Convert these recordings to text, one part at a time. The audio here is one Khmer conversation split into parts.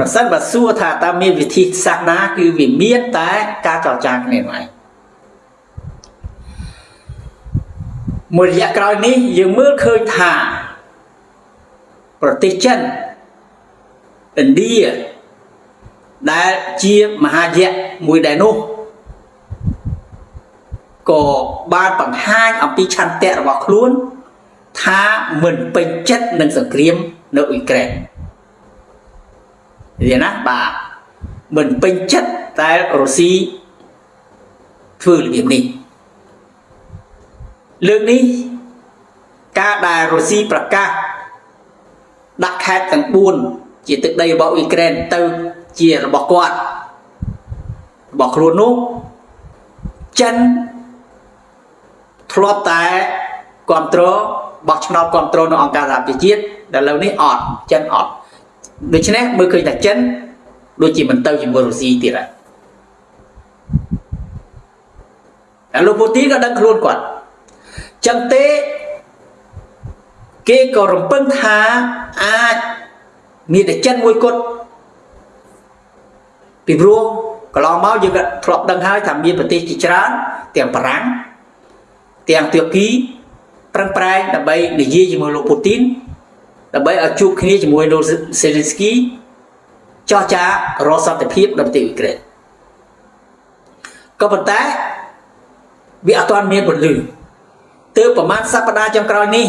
ប្រសិនបើសួរថាតើមានវិធីសាស្ត្រណាគឺវាមានតែការចរចាគ្នានោះឯងមួយរយៈក្រោយនេះយើងមើលឃើញថាប្រទេសចិនឥណ្ឌាដែលជាមហាយៈមួយដែរនោះក៏បានបង្ហាញអំពីឆន្ទៈរបស់ខ្លួន ថាមិនពេញចិត្តនឹងសង្គ្រាមនៅអ៊ុយក្រែន រៀនណាបាទមិនពេញចិត្តតែរុស្ស៊ីធ្វើរបៀបនេះលើកនេះការដែលរុស្ស៊ីប្រកាសដាក់ខេត្តទាំង4ជាទឹកដីរបស់អ៊ុយក្រែនទៅជារបស់គាត់របស់ខ្លួននោះចិនធ្លាប់តែគ្រប់គ្រងបោះឆ្នោតគ្រប់គ្រងនៅអង្គការសហប្រជាជាតិដែលឥឡូវនេះអត់ចិនអត់ ដូច្នេះមើលឃើញថាចិនដូចជាមិនទៅជាមួយរុស្ស៊ីទៀតហើយហើយលោកពូទីនក៏ដឹងខ្លួនគាត់ចឹងទេគេក៏រំពឹងថាអាចមានតែចិនមួយគត់ពីព្រោះកន្លងមកយើងក៏ធ្លាប់ដឹងហើយថាមានប្រទេសជាច្រើនទាំងបារាំងទាំងទួរគីប្រឹងប្រែងដើម្បីនិយាយជាមួយលោកពូទីន ដើម្បីឲ្យជួបគ្នាជាមួយលោកសេលីនស្គីចោះចារកសន្តិភាពនៅប្រទេសអ៊ុយក្រែនក៏ប៉ុន្តែវាអត់ទាន់មានពលឺទើបប្រហែលសប្តាហ៍ចុងក្រោយនេះ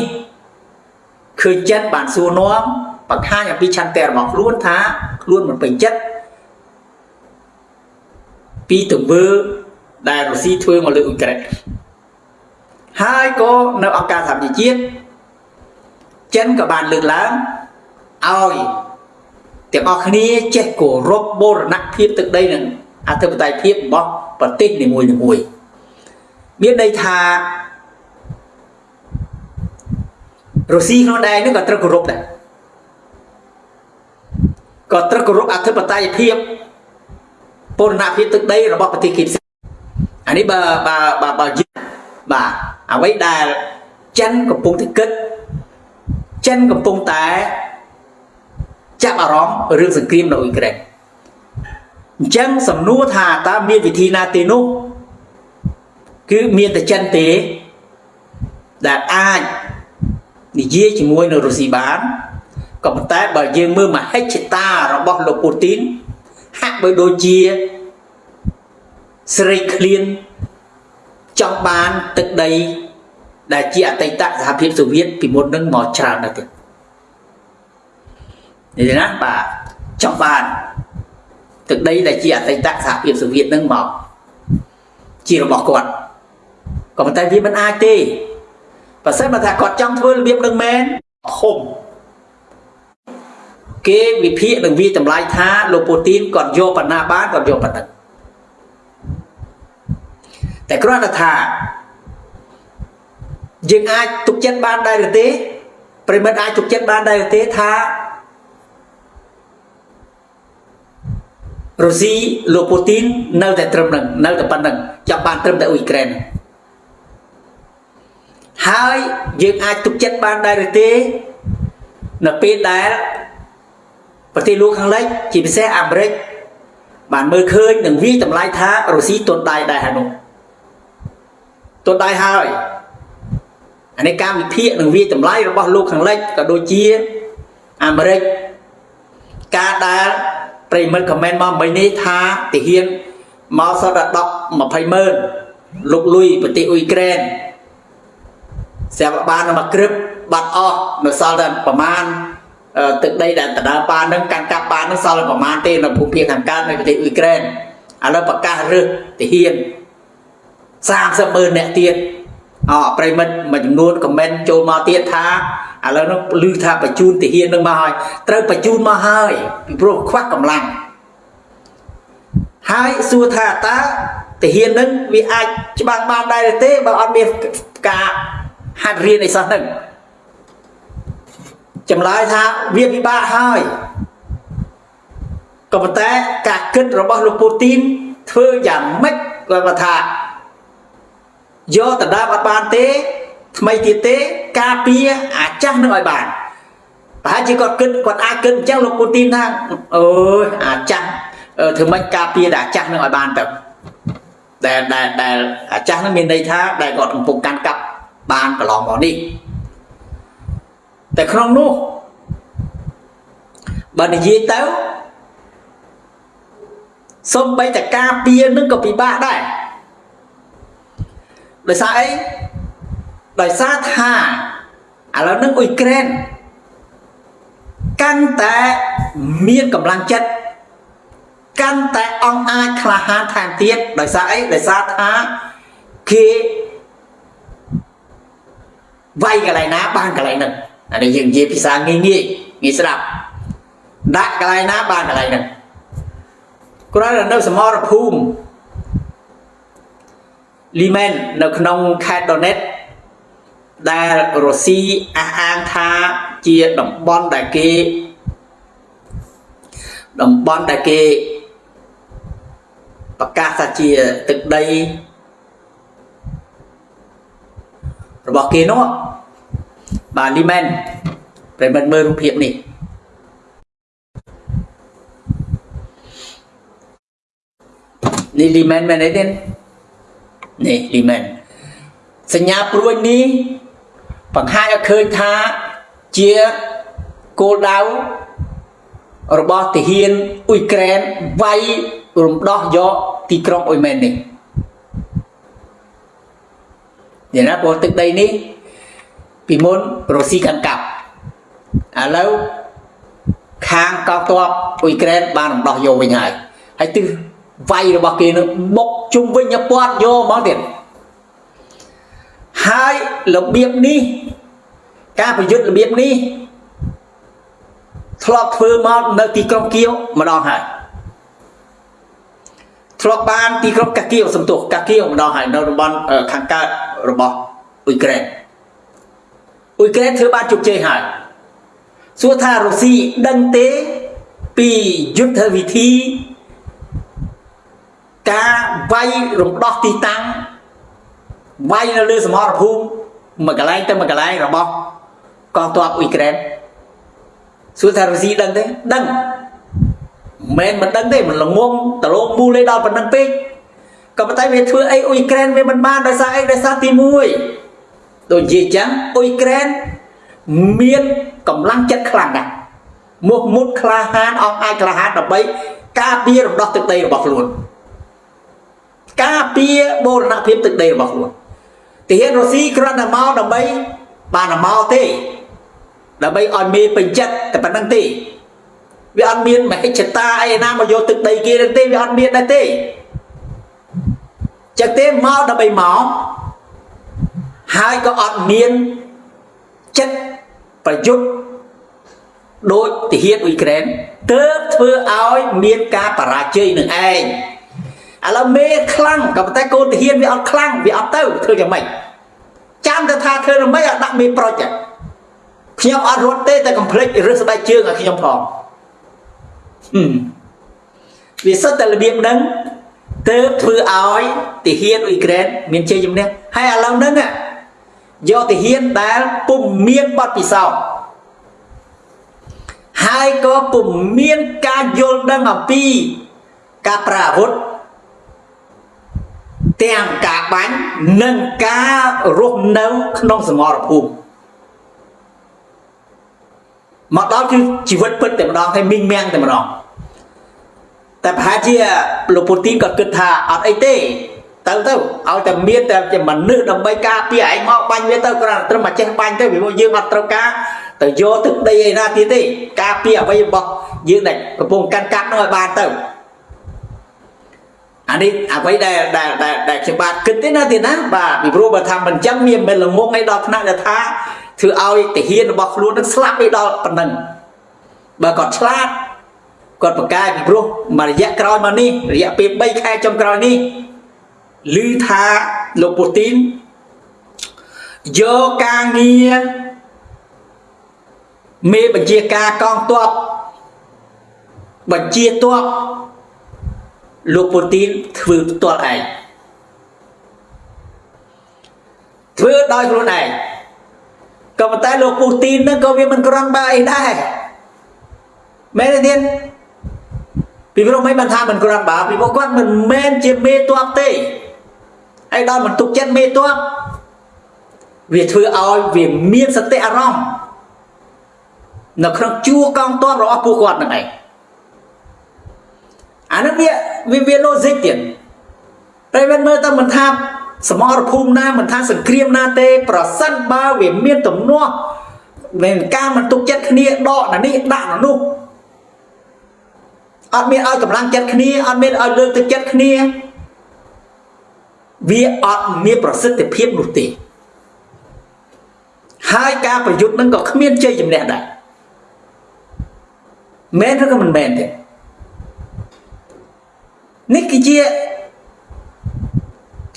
ឃើញចិនបានសួរនាំបង្ហាញអំពីឆន្ទៈរបស់ខ្លួនថាខ្លួនមិនពេញចិត្តពីទង្វើដែលរុស្ស៊ីធ្វើមកលើអ៊ុយក្រែនហើយក៏នៅអង្គការសហប្រជាជាតិ ចិនក៏បានលើកឡើងឲ្យទាំងអស់គ្នាចេះគោរពបូរណភាពទឹកដីនឹងអធិបតេយ្យភាពរបស់ប្រទេសនីមួយៗមានន័យថារុស្ស៊ីខ្លួនដែរនឹងក៏ត្រូវគោរពដែរក៏ត្រូវគោរពអធិបតេយ្យភាពបូរណភាពទឹកដីរបស់ប្រទេសគេផ្សេងអានេះបើបើបើបើបាទអ្វីដែលចិនកំពុងតែគិត ចិនកំពុងតែចាប់អារម្មណ៍រឿងសង្គ្រាមនៅអ៊ុយក្រែនអញ្ចឹងសំណួរថាតើមានវិធីណាទេនោះគឺមានតែចិនទេដែលអាចនិយាយជាមួយនៅរុស្ស៊ីបានក៏ប៉ុន្តែបើយើងមើលមហិច្ឆតារបស់លោកពូទីនហាក់បីដូចជាស្រេកឃ្លានចង់បានទឹកដី ដែលជាអតីតសហភាពសូវៀតពីមុននឹងមកច្រើនណាស់ទៀតនេះណាបាទចង់បានទឹកដីដែលជាអតីតសហភាពសូវៀតនឹងមកជារបស់គាត់ក៏ប៉ុន្តែវាមិនអាចទេបើសិនបើថាគាត់ចង់ធ្វើរបៀបនឹងមែនហុំគេវិភាគនឹងវាតម្លៃថាលោកពូទីនគាត់យកបណ្ណាបានគាត់យកបណ្ណាតែគ្រាន់តែថា យើងអាចទុកចិត្តបានដែរឬទេប្រិមិត្តអាចទុកចិត្តបានដែរឬទេថារុស្ស៊ីលោកពូទីននៅតែត្រឹមនឹងនៅតែប៉ុណ្្នឹងចាប់បានត្រឹមតែអ៊ុយក្រែនហើយយើងអាចទុកចិត្តបានដែរឬទេនៅពេលដែលប្រទេសលោកខាងលិចជាពិសេសអាមេរិកបានមើលឃើញនឹងវាតម្លៃថារុស្ស៊ីទុនដៃដែរហើយនោះទុនដៃហើយ អានេះការវិភាគនឹងវាតម្លៃរបស់លោកខាងលិចក៏ដូចជាអាមេរិកការដែលប្រិមិត្តខមមិនមកមិញនេះថាទាហានមកសតដល់10 20ម៉ឺនលុកលុយប្រទេសអ៊ុយក្រែនស្រាប់បានមកក្រឹបបាត់អស់នៅសល់តែប្រមាណទឹកដីដែលដដើបាននឹងកាន់កាប់បាននឹងសល់ប្រមាណទេនៅភូមិភាគខាងកើតនៃប្រទេសអ៊ុយក្រែនឥឡូវប្រកាសរើសទាហាន30ម៉ឺនអ្នកទៀត អប្រិមិត្តមួយចំនួនខមមិនចូលមកទៀតថាឥឡូវនោះឮថាបញ្ជូនទាហាននឹងមកហើយត្រូវបញ្ជូនមកហើយពីព្រោះខ្វះកម្លាំងហើយសួរថាតើទាហាននឹងវាអាចច្បាំងបានដែរទេបើអត់មានការហាត់រៀនអីសោះហ្នឹងចម្លើយថាវាពិបាកហើយក៏ប៉ុន្តែការគិតរបស់លោកពូទីនធ្វើយ៉ាងម៉េចគាត់ថា យកដណ្ដើមអត់បានទេ ថ្មីទៀតទេការពារអាចាស់នឹងឲ្យបានប្រហែលជាគាត់គិតគាត់អាចគិតអញ្ចឹងលោកពូទីនថាអើយអាចាស់ធ្វើម៉េចការពារតែអាចាស់នឹងឲ្យបានទៅដែលដែលដែលអាចាស់នឹងមានន័យថាដែលគាត់កំពុងកាន់កាប់បានកន្លងមកនេះតែក្នុងនោះបើនិយាយទៅសំបីតការពារនឹងក៏ពិបាកដែរ ដោយសារអីដោយសារថាឥឡូវនឹងអ៊ុយក្រែនកាន់តែមានកម្លាំងចិត្តកាន់តែអង្អាចក្លាហានថែមទៀតដោយសារអីដោយសារថាគេវាយកន្លែងណាបានកន្លែងហ្នឹងអានេះយើងនិយាយភាសាងាយងាយងាយស្ដាប់ដាក់កន្លែងណាបានកន្លែងហ្នឹងគ្រាន់តែនៅសមរភូមិ លីមែននៅក្នុងខេត្តដូណេតដែលរុស្ស៊ីអះអាងថាជាតំបន់ដែលគេតំបន់ដែលគេប្រកាសថាជាទឹកដីរបស់គេនោះបាទលីមែនប្រិមិត្តមើលរូបភាពនេះនេះលីមែនមែនទេ នេះលីមែនសញ្ញាព្រួយនេះបង្ហាញឲ្យឃើញថាជាគោលដៅរបស់ទាហានអ៊ុយក្រែនវាយរំដោះយកទីក្រុងអ៊ុយមែននេះយ៉ាងណាព្រោះទឹកដីនេះពីមុនរុស្ស៊ីកាន់កាប់ឥឡូវខាងកងទ័ពអ៊ុយក្រែនបានរំដោះយកវិញហើយហើយទិស វាយរបស់គេនឹងបុកជុំវិញពាត់យកមកទៀតហើយរបៀបនេះការប្រយុទ្ធរបៀបនេះធ្លាប់ធ្វើមកនៅទីក្រុងគៀវម្ដងហើយធ្លាប់បានទីក្រុងកាគៀវសំទោសកាគៀវម្ដងហើយនៅតំបន់ខាងកើតរបស់អ៊ុយក្រែនអ៊ុយក្រែនធ្វើបានជោគជ័យហើយសួរថារុស្ស៊ីដឹងទេពីយុទ្ធវិធី ការវាយរំដោះទីតាំងវាយនៅលើសមរភូមិមួយកន្លែងទៅមួយកន្លែងរបស់កងទ័ពអ៊ុយក្រែនសួរថារុស្ស៊ីដឹងទេដឹងមិនមិនដឹងទេមិនល្ងងដលងមូលឯដល់ប៉ុណ្្នឹងពេកក៏ប៉ុន្តែវាធ្វើអីអ៊ុយក្រែនវាមិនបានដោយសារអីដោយសារទី1ដូចនិយាយចឹងអ៊ុយក្រែនមានកម្លាំងចិត្តខ្លាំងណាស់មុខមុតក្លាហានអងអាចក្លាហានដើម្បីការពាររំដោះទឹកដីរបស់ខ្លួន ការពារបូរណភាពទឹកដីរបស់ខ្លួនទាហានរុស្ស៊ីគ្រាន់តែមកដើម្បីបានមកទេដើម្បីឲ្យមេពេញចិត្តតែប៉ុណ្្នឹងទេវាអត់មានមហិច្ឆតាអីណាមកយកទឹកដីគេទេវាអត់មានដែរទេចឹងទេមកដើម្បីមកហើយក៏អត់មានចិត្តប្រយុទ្ធដោយទាហានអ៊ុយក្រែនទើបធ្វើឲ្យមានការបរាជ័យនឹងឯង ឥឡូវមេខ្លាំងក៏ប៉ុន្តែកូនទាហានវាអត់ខ្លាំងវាអត់ទៅធ្វើយ៉ាងម៉េចចាំតែថាធ្វើយ៉ាងម៉េចឲ្យដាក់មេប្រុចខ្ញុំអត់រត់ទេតែកំភ្លេចរឹសស្បែកជើងឲ្យខ្ញុំផងវាសិតតែរបៀបហ្នឹងទើបធ្វើឲ្យទាហានអ៊ុយក្រែនមានជ័យជំនះហើយឥឡូវហ្នឹងយកទាហានដែលពុំមានបទពិសោធន៍ហើយក៏ពុំមានការយល់ដឹងអំពីការប្រើអាវុធ ទាំងការបាញ់និងការរស់នៅក្នុងសមរភូមិមកដល់គឺជីវិតពិតតែម្ដងហើយមីងមាំងតែម្ដងតែប្រហែលជាលោកពូទីនក៏គិតថាអត់អីទេទៅទៅឲ្យតែមានតែជាមនុស្សដើម្បីការពារឯងមកបាញ់វាទៅគ្រាន់តែត្រឹមតែចេះបាញ់ទៅពីពួកយើងអត់ត្រូវការទៅយកទឹកដីឯណាទៀតទេការពារអ្វីរបស់យើងដែលកំពុងកាន់កាប់នោះឲ្យបានទៅ អានេះអ្វីដែលដែលដែលខ្ញុំបាទគិតទេណាទៀតណាបាទពីព្រោះបើថាមិនចឹងមានមិនល្ងងឯដល់ថ្នាក់ដែលថាធ្វើឲ្យទាហានរបស់ខ្លួននឹងស្លាប់ឯដល់ប៉ុណ្ណឹងបើគាត់ឆ្លាតគាត់ប្រកាសពីព្រោះមួយរយៈក្រោយមកនេះរយៈពេល3ខែចុងក្រោយនេះឮថាលោកពូទីនយកការងារមេបញ្ជាការកងទ័ពបញ្ជាទ័ព លោកពូទីនធ្វើផ្ទាល់ឯងធ្វើដោយខ្លួនឯងក៏ប៉ុន្តែលោកពូទីនហ្នឹងក៏វាមិនក្រាន់បើអីដែរមែនទេទៀតពីព្រោះមិនបានថាមិនក្រាន់បើពីព្រោះគាត់មិនមែនជាមេតបទេហើយដល់មិនទុកចិត្តមេតបវាធ្វើឲ្យវាមានសតិអារម្មណ៍នៅក្នុងជួរកងទ័ពរបស់ពួកគាត់ហ្នឹងឯង អានោះវាវាវា logic ទៀតតែមិនមើលទៅមិនថាសមរភូមិណាមិនថាសង្គ្រាមណាទេ ប្រសិនបើវាមានទំនាស់មានការមិនទុកចិត្តគ្នាដកណានេះដាក់ណានោះអត់មានឲ្យកម្លាំងចិត្តគ្នាអត់មានឲ្យលើកទឹកចិត្តគ្នាវាអត់មានប្រសិទ្ធភាពនោះទេហើយការប្រយុទ្ធនឹងក៏គ្មានជ័យជំនះដែរមែនឬក៏មិនមែនទេ នេះគឺជា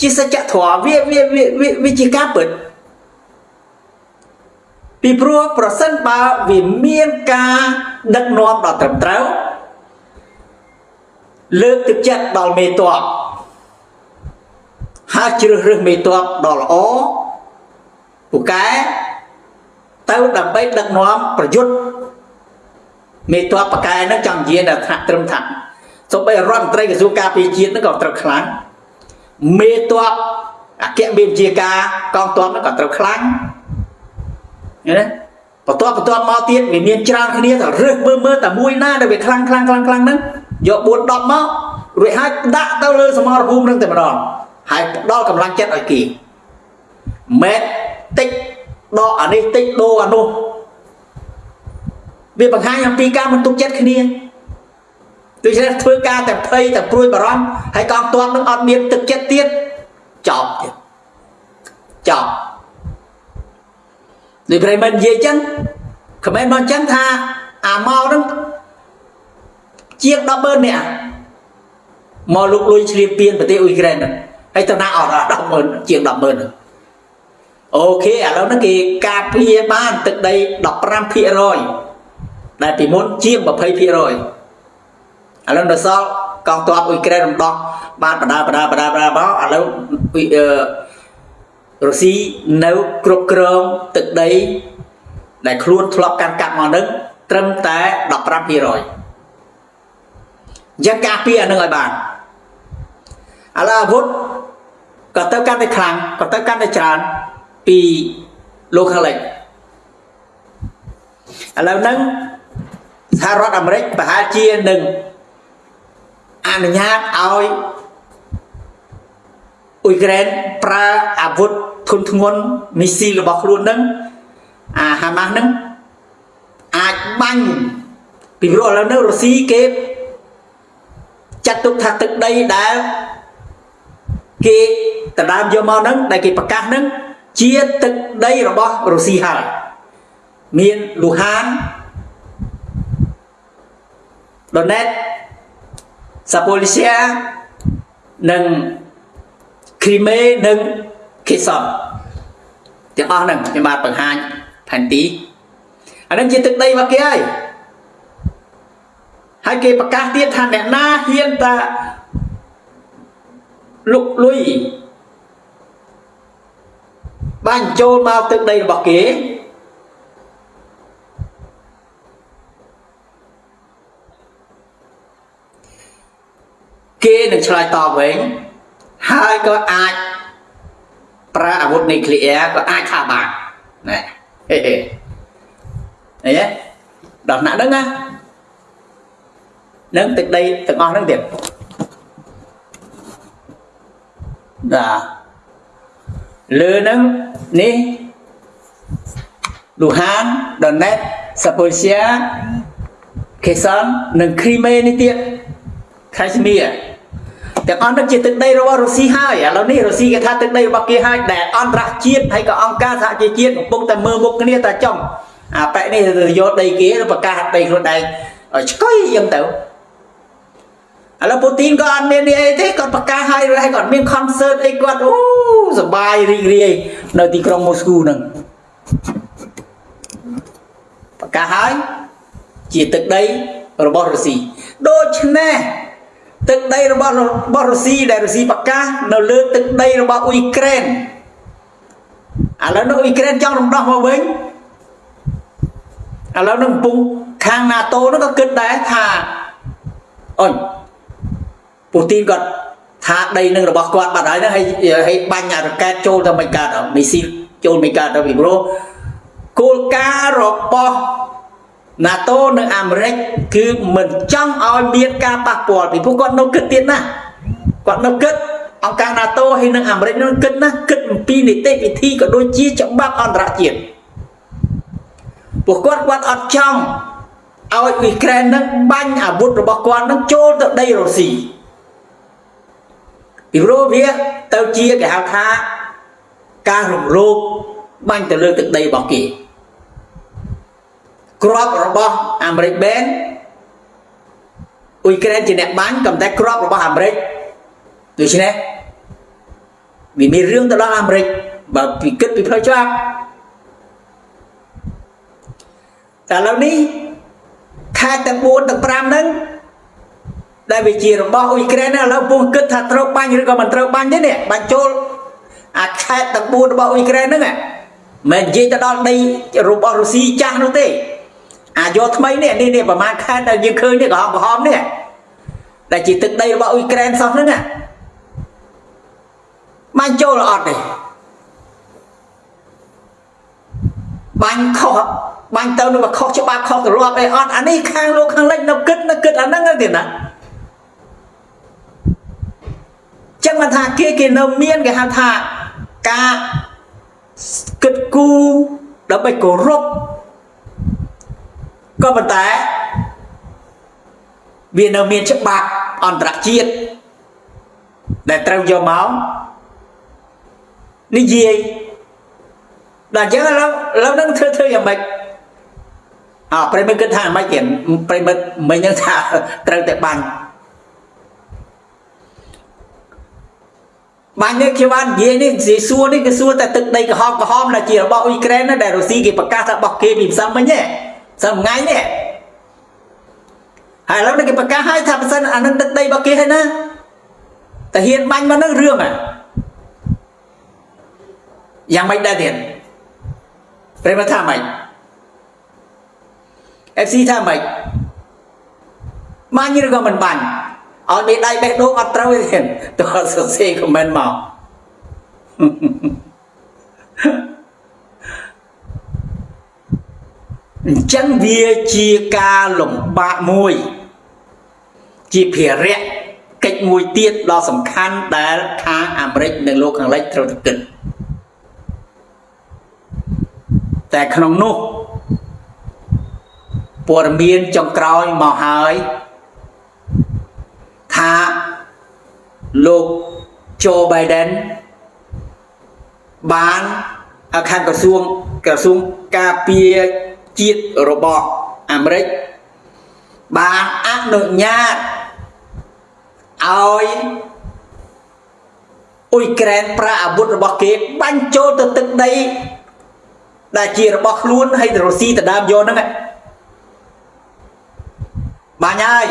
ជាសច្ចធម៌វាវាវាជាការពិតពីព្រោះប្រសិនបើវាមានការដឹកនាំដល់ត្រឹមត្រូវលើកទឹកចិត្តដល់មេតបហើយជ្រើសរើសមេតបដ៏ល្អពូកែទៅដើម្បីដឹកនាំប្រយុទ្ធមេតបបកែនឹងចង់និយាយដល់ថ្នាក់ត្រឹមថា សូម្បីរដ្ឋមន្ត្រីក្រសួងការពារជាតិនឹងក៏ត្រូវខ្លាំងមេតបអគ្គមេបញ្ជាការកងទ័ពនឹងក៏ត្រូវខ្លាំងឃើញទេបន្ទាប់បន្ទាប់មកទៀតវាមានច្រើនគ្នាទៅរើសមើលមើលតែមួយណាដែលវាខ្លាំងខ្លាំងខ្លាំងខ្លាំងហ្នឹងយក4 10មករួចហើយដាក់ទៅលើសមរភូមិនឹងតែម្ដងហើយផ្ដល់កម្លាំងចិត្តឲ្យគេមែតិចដកអានេះតិចដូរអានោះវាបង្ហាញអំពីការមិនទុកចិត្តគ្នា ដូច្នេះធ្វើការតែភ័យតែព្រួយបារម្ភហើយកងទ័ពនឹងអត់មានទឹកចិត្តទៀតចប់ទៀតចប់នេះប្រិមិត្តនិយាយចឹងខមមិនមកចឹងថាអាមកនឹងជាង100,000នាក់មកលុកលុយឆ្លៀបពៀនប្រទេសអ៊ុយក្រែនហើយទៅណាអត់100000ជាង100,000អូខេឥឡូវហ្នឹងគេការពារបានទឹកដី15%ដែលពីមុនជាង20% ឥឡូវដល់សល់កងទ័ពអ៊ុយក្រែនរំដោះបានបដាបដាបដាបដាមកឥឡូវរុស្ស៊ីនៅគ្រប់គ្រងទឹកដីដែលខ្លួនធ្លាប់កាន់កាប់មកនឹងត្រឹមតែ15%អញ្ចឹងការពារអានឹងឲ្យបានឥឡូវអាវុធក៏ទៅកាន់តែខ្លាំងក៏ទៅកាន់តែច្រើនពីលោកខាងលិចឥឡូវហ្នឹងសហរដ្ឋអាមេរិកប្រហែលជានឹង អនុញ្ញាតឲ្យអ៊ុយក្រែនប្រើអាវុធធុនធ្ងន់មីស៊ីលរបស់ខ្លួននឹងអាហាម៉ាស់នឹងអាចបាញ់ពីព្រោះឥឡូវនេះរុស្ស៊ីគេចាត់ទុកថាទឹកដីដែលគេដណ្ដើមយកមកហ្នឹងដែលគេប្រកាសហ្នឹងជាទឹកដីរបស់រុស្ស៊ីហើយមានលូហានដូណេត សាប៉ូលីសៀនិងគ្រីមេនិងខេសុនទាំងអស់ហ្នឹងខ្ញុំបាទបង្ហាញផែនទីអានឹងជាទឹកដីរបស់គេហើយហើយគេប្រកាសទៀតថាអ្នកណាហ៊ានតាលុកលុយបាញ់ចូលមកទឹកដីរបស់គេ គេនឹងឆ្លើយតបវិញហើយក៏អាចប្រើអាវុធនីក្លេអ៊ែរក៏អាចថាបានណែហេហេអីហ៎ដល់ណាហ្នឹងណានឹងទឹកដីទាំងអស់ហ្នឹងទៀតបាទលើនឹងនេះលូហានដនេតសាប៉ូសៀខេសាននិងគ្រីមេនេះទៀតខេសមៀ ទាំងអស់នោះជាទឹកដីរបស់រុស្ស៊ីហើយឥឡូវនេះរុស្ស៊ីគេថាទឹកដីរបស់គេហើយដែលអន្តរជាតិហើយក៏អង្គការសហជីវជាតិកំពុងតែមើលមុខគ្នាតែចំអាប៉ែនេះទៅយកដីគេប្រកាសដីខ្លួនឯងឲ្យឆ្កុយយ៉ាងទៅឥឡូវពូទីនក៏អត់មាននេះអីទេគាត់ប្រកាសឲ្យហើយគាត់មាន concert អីគាត់អូសប្បាយរីករាយនៅទីក្រុងម៉ូស្គូហ្នឹងប្រកាសឲ្យជាទឹកដីរបស់រុស្ស៊ីដូច្នេះ ទឹកដីរបស់របស់រុស្ស៊ីដែលរុស្ស៊ីប្រកាសនៅលើទឹកដីរបស់អ៊ុយក្រែនឥឡូវនោះអ៊ុយក្រែនចង់រំដោះមកវិញឥឡូវនឹងកំពុងខាង NATO នោះក៏គិតដែរថាអូយពូទីនគាត់ថាដីនឹងរបស់គាត់បាត់ហើយហ្នឹងហើយហើយបាញ់អារ៉ាកែតចូលទៅមិនកើតមីស៊ីលចូលមិនកើតទៅពីព្រោះគោលការណ៍របស់ NATO និងអាមេរិកគឺមិនចង់ឲ្យមានការប៉ះពាល់ពីព្រោះគាត់នៅគិតទៀតណាគាត់នៅគិតអង្គការ NATO ហើយនិងអាមេរិកនោះគិតណាគិតអំពីនីតិវិធីក៏ដូចជាច្បាប់អន្តរជាតិពួកគាត់គាត់អត់ចង់ឲ្យអ៊ុយក្រែននឹងបាញ់អាវុធរបស់គាត់នឹងចូលទៅដីរុស្ស៊ីពីព្រោះវាទៅជាគេហៅថាការរំលោភបាញ់ទៅលើទឹកដីរបស់គេ ក្របរបស់អាមេរិកបែនអ៊ុយក្រែនជាអ្នកបាញ់ក៏តែក្របរបស់អាមេរិកដូច្នេះវាមានរឿងទៅដល់អាមេរិកបើពីគិតពីផ្លូវច្បាប់តែឥឡូវនេះខេត្តទាំង4ទាំង5ហ្នឹងដែលវាជារបស់អ៊ុយក្រែនឥឡូវពុំគិតថាត្រូវបាញ់ឬក៏មិនត្រូវបាញ់ទេនេះបាញ់ចូលអាខេត្តទាំង4របស់អ៊ុយក្រែនហ្នឹងមិននិយាយទៅដល់ដីរបស់រុស្ស៊ីចាស់នោះទេ អាយកថ្មីនេះនេះនេះប្រហែលខេត្តដែលយើងឃើញនេះក្រហមក្រហមនេះដែលជាទឹកដីរបស់អ៊ុយក្រែនសោះហ្នឹងបាញ់ចូលអត់ទេបាញ់ខុសបាញ់ទៅនឹងខុសច្បាប់ខុសទម្លាប់អីអត់អានេះខាងលោកខាងលិចនៅគិតនៅគិតអាហ្នឹងទេណាចឹងមិនថាគេគេនៅមានគេហៅថាការគិតគូរដើម្បីគោរព ក៏ប៉ុន្តែវានៅមានច្បាប់អន្តរជាតិដែលត្រូវយកមកនិយាយដល់អញ្ចឹងឥឡូវឥឡូវនឹងធ្វើធ្វើយ៉ាងម៉េចអើប្រិមិត្តគិតថាយ៉ាងម៉េចទៀតប្រិមិត្តមិញនឹងថាត្រូវតែបាញ់បាញ់នេះខ្ញុំបាននិយាយនេះនិយាយសួរនេះគឺសួរតែទឹកដីក្រហមក្រហមដែលជារបស់អ៊ុយក្រែនណាដែលរុស្ស៊ីគេប្រកាសថារបស់គេពីផ្សំមិញទេផ្សំថ្ងៃនេះហើយឥឡូវគេប្រកាសឲ្យថាប៉ះសិនអានឹងទឹកដីរបស់គេហើយណាតែហ៊ានបាញ់មកនឹងរឿងហ่ะយ៉ាងម៉េចដែរទៀតប្រិមថាម៉េច FC ថាម៉េចបាញ់ឬក៏មិនបាញ់ឲ្យមេដៃបេះដូងអត់ត្រូវទេតើសរសេរខមមិនមក អញ្ចឹងវាជាការលំបាកមួយ ជាភារៈកិច្ចមួយទៀតដ៏សំខាន់ដែលខាងអាមេរិកនិងលោកខាងលិចត្រូវគិតតែក្នុងនោះព័ត៌មានចុងក្រោយមកហើយថាលោក Joe Biden បានខាងក្រសួងក្រសួងការពារ ជាតិរបស់អាមេរិកបានអនុញ្ញាតឲ្យអ៊ុយក្រែនប្រើអាវុធរបស់គេបាញ់ចូលទៅទឹកដីដែលជារបស់ខ្លួនហើយរុស្ស៊ីទៅដើមយកហ្នឹងបាញ់ហើយ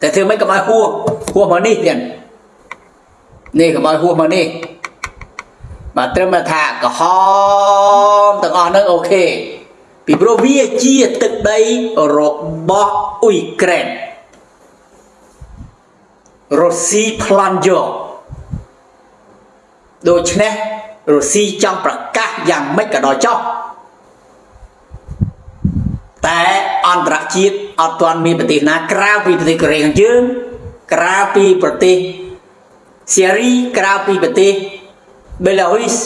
តែធ្វើមិនកុំឲ្យហួសហួសមកនេះទៀតនេះកុំឲ្យហួសមកនេះ បាទត្រឹមថាក្រហមទាំងអស់ហ្នឹងអូខេពីព្រោះវាជាទឹកដីរបស់អ៊ុយក្រែនរុស្ស៊ីប្លន់យកដូច្នេះរុស្ស៊ីចង់ប្រកាសយ៉ាងម៉េចក៏ដោយចោះតែអន្តរជាតិអត់ទាន់មានប្រទេសណាក្រៅពីប្រទេសកូរ៉េខាងជើងក្រៅពីប្រទេសសេរីក្រៅពីប្រទេស បេឡារុយស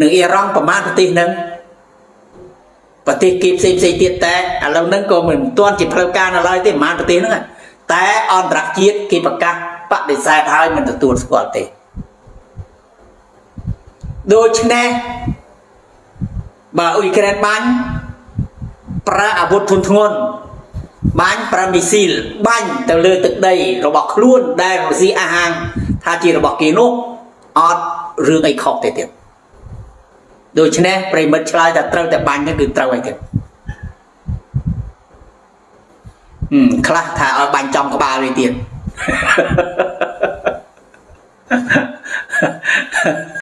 និងអ៊ីរ៉ង់ប្រមាណប្រទេសហ្នឹងប្រទេសគេផ្សេងផ្សេងទៀតតែឥឡូវហ្នឹងក៏មិនទាន់ជាផ្លូវការនៅឡើយទេប្រមាណប្រទេសហ្នឹងតែអន្តរជាតិគេប្រកាសបដិសេធហើយមិនទទួលស្គាល់ទេដូច្នេះបើអ៊ុយក្រែនបាញ់ប្រើអាវុធធុនធ្ងន់បាញ់ប្រើមីស៊ីលបាញ់ទៅលើទឹកដីរបស់ខ្លួនដែលរុស្ស៊ីអះអាងថាជារបស់គេនោះអត់ រឿងអីខុសទេទៀតដូច្នេះប្រិមិត្តឆ្លើយថាត្រូវតែបាញ់ទៅគឺត្រូវហើយទៀតខ្លះថាឲ្យបាញ់ចំក្បាលវិញទៀត